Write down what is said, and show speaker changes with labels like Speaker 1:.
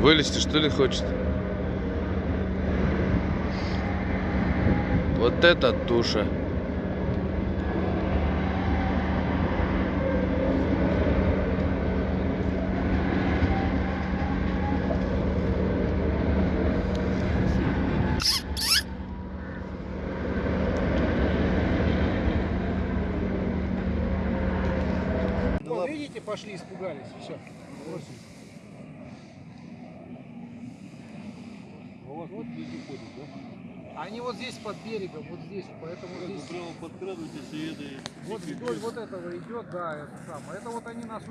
Speaker 1: Вылезти что ли хочет? Вот это туша.
Speaker 2: Вот, видите, пошли, испугались. Все.
Speaker 3: Вот, вот везде ходит, да?
Speaker 2: Они вот здесь под берегом, вот здесь, поэтому
Speaker 3: Ну,
Speaker 2: здесь
Speaker 3: прямо подкрадывайтесь и это...
Speaker 2: вот вдоль вот этого идет, да, это самое. Это вот они нас